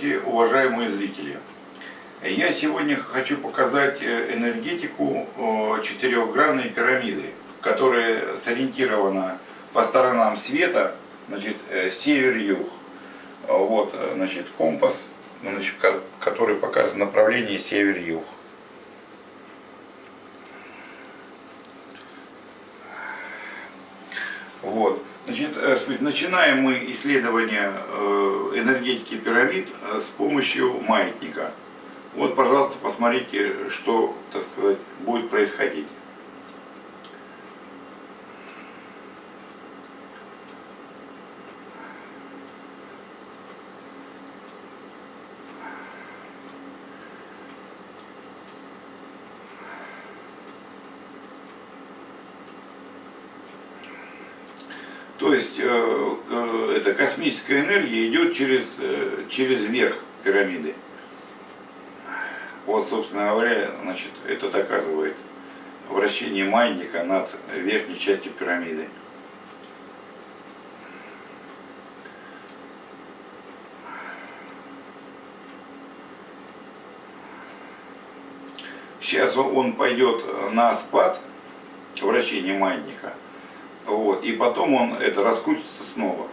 Здравствуйте, уважаемые зрители! Я сегодня хочу показать э, энергетику четырехгранной пирамиды, которая сориентирована по сторонам света, значит, э, север-юг. Вот, э, значит, компас, значит, который показывает направление север-юг. Вот. Э, начинаем мы исследование э, энергетики пирамид э, с помощью маятника. Вот, пожалуйста, посмотрите, что, так сказать, будет происходить. То есть э, э, эта космическая энергия идет через, э, через верх пирамиды. Вот, собственно говоря, значит, это доказывает вращение маятника над верхней частью пирамиды. Сейчас он пойдет на спад вращения маятника. Вот, и потом он это раскрутится снова.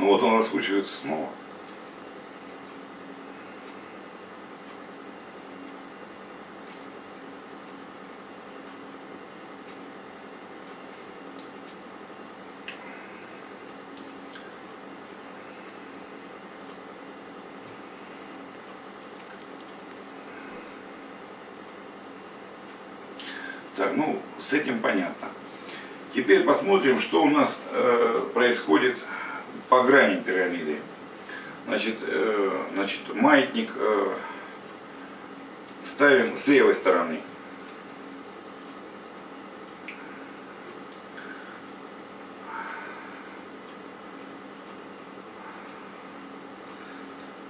Ну вот он раскручивается снова. Так, ну, с этим понятно. Теперь посмотрим, что у нас э, происходит по грани пирамиды. Значит, э, значит маятник э, ставим с левой стороны.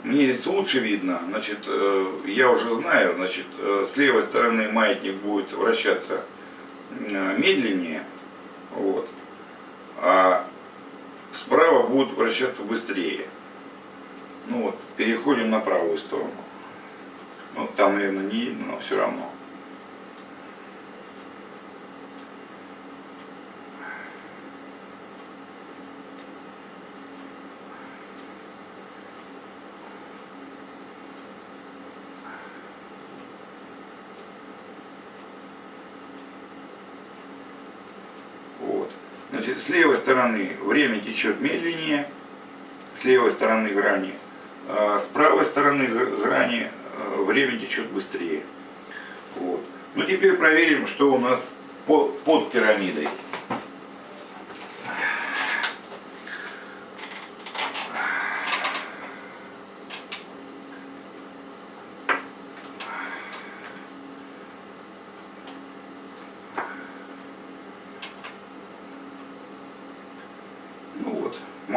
Мне здесь лучше видно, значит, э, я уже знаю, значит, э, с левой стороны маятник будет вращаться э, медленнее, вот, а будут вращаться быстрее. Ну вот, переходим на правую сторону. Ну, там, наверное, не видно, но все равно. С левой стороны время течет медленнее, с левой стороны грани, а с правой стороны грани э, время течет быстрее. Вот. Ну теперь проверим, что у нас под пирамидой.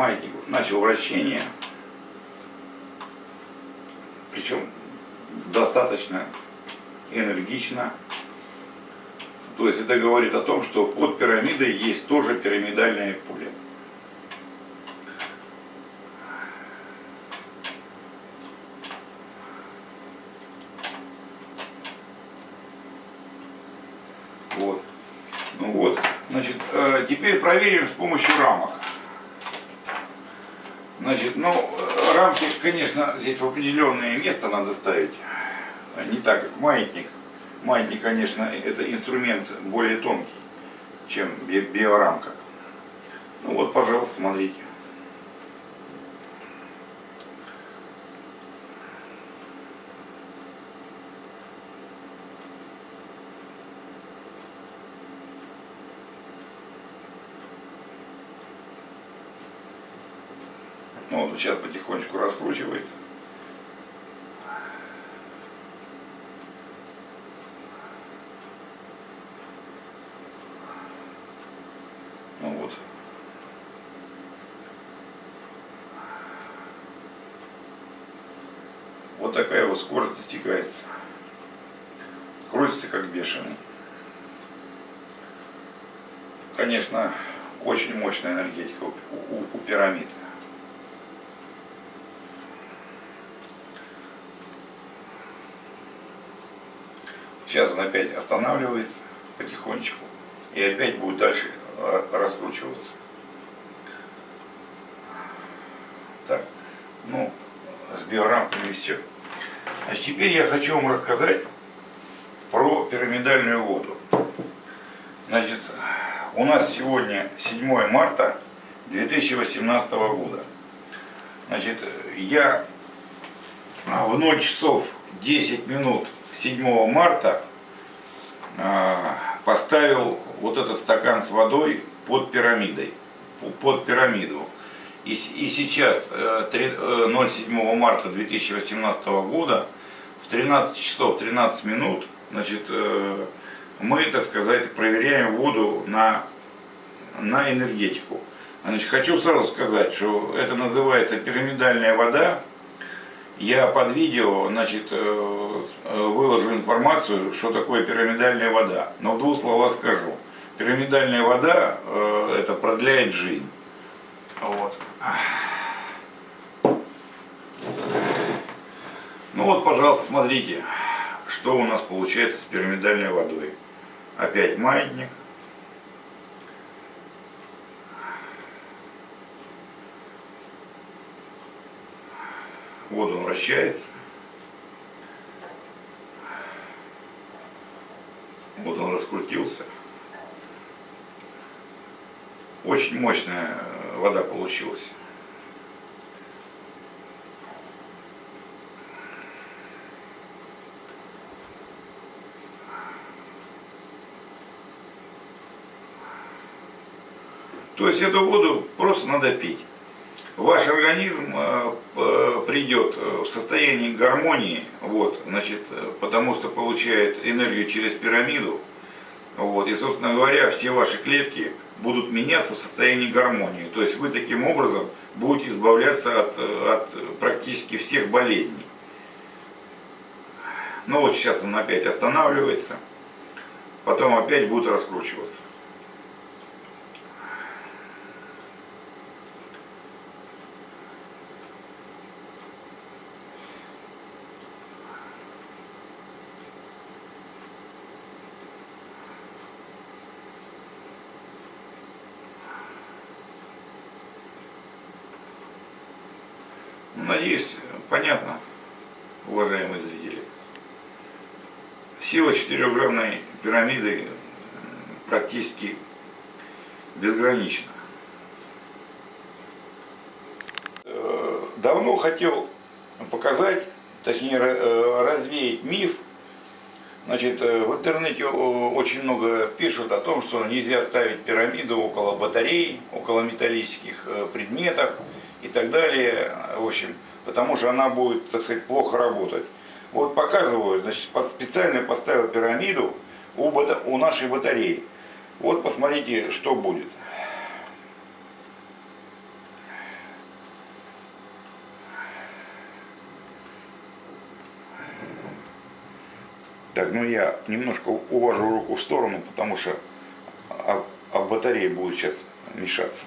Маятник начал вращение, причем достаточно энергично. То есть это говорит о том, что под пирамидой есть тоже пирамидальное поле. Вот. Ну вот, значит, э, теперь проверим с помощью рамок. Значит, ну, рамки, конечно, здесь в определенное место надо ставить. Не так, как маятник. Маятник, конечно, это инструмент более тонкий, чем биорамка. Ну вот, пожалуйста, смотрите. Ну, он сейчас потихонечку раскручивается. Ну вот. Вот такая вот скорость достигается. Крутится как бешеный. Конечно, очень мощная энергетика у, у, у пирамид. Сейчас он опять останавливается потихонечку и опять будет дальше э, раскручиваться. Так, ну, с биорамками все. Значит, теперь я хочу вам рассказать про пирамидальную воду. Значит, у нас сегодня 7 марта 2018 года. Значит, я в 0 часов 10 минут 7 марта а, поставил вот этот стакан с водой под пирамидой, под пирамиду. И, и сейчас, 07 э, э, марта 2018 года, в 13 часов 13 минут, значит, э, мы, так сказать, проверяем воду на, на энергетику. Значит, хочу сразу сказать, что это называется пирамидальная вода. Я под видео значит, выложу информацию, что такое пирамидальная вода. Но в двух словах скажу. Пирамидальная вода это продляет жизнь. Вот. Ну вот, пожалуйста, смотрите, что у нас получается с пирамидальной водой. Опять маятник. Он вращается. Вот он раскрутился. Очень мощная вода получилась. То есть эту воду просто надо пить. Ваш организм э, придет в состояние гармонии, вот, значит, потому что получает энергию через пирамиду, вот, и, собственно говоря, все ваши клетки будут меняться в состоянии гармонии. То есть вы таким образом будете избавляться от, от практически всех болезней. Ну вот сейчас он опять останавливается, потом опять будет раскручиваться. Надеюсь, понятно, уважаемые зрители. Сила четырехгранной пирамиды практически безгранична. Э, давно хотел показать, точнее э, развеять миф. Значит, э, в интернете очень много пишут о том, что нельзя ставить пирамиду около батарей, около металлических предметов и так далее, в общем, потому что она будет, так сказать, плохо работать. Вот показываю, значит, специально поставил пирамиду у, у нашей батареи. Вот посмотрите, что будет. Так, ну я немножко увожу руку в сторону, потому что об, об батарее будет сейчас мешаться.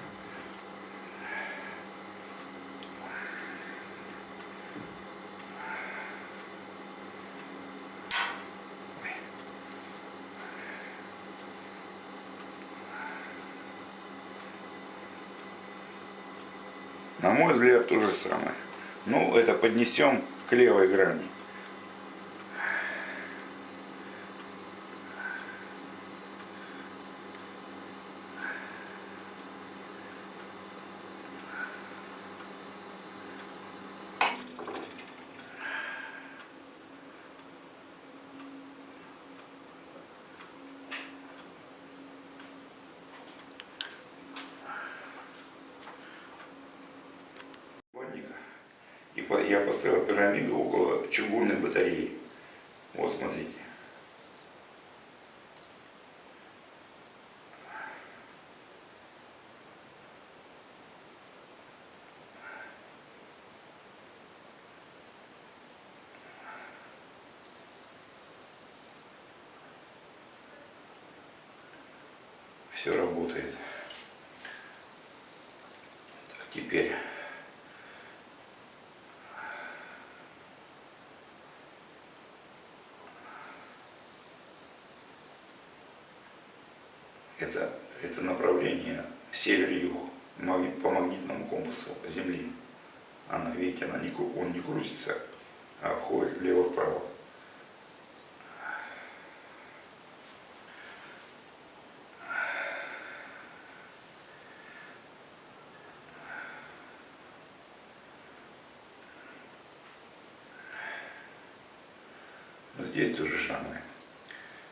Взгляд, то же самое. Ну, это поднесем к левой грани. я поставил пирамиду около чугунной батареи. Вот, смотрите. все работает. Так, теперь это, направление север-юг по магнитному компасу Земли. Она, видите, она не, он не крутится, а ходит влево-вправо. Здесь то же самое.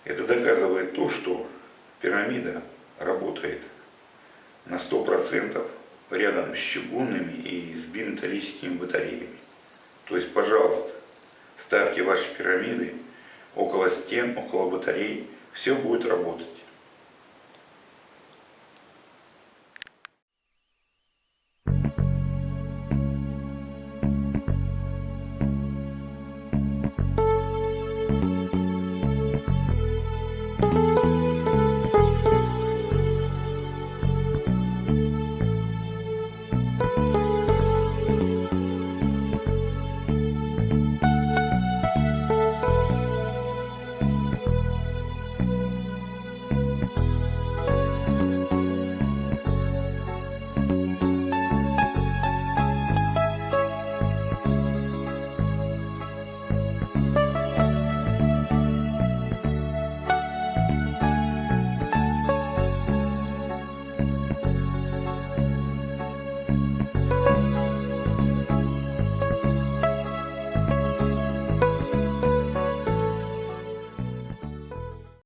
Это доказывает то, что пирамида работает на 100% рядом с чугунными и с биметаллическими батареями. То есть, пожалуйста, ставьте ваши пирамиды около стен, около батарей, все будет работать.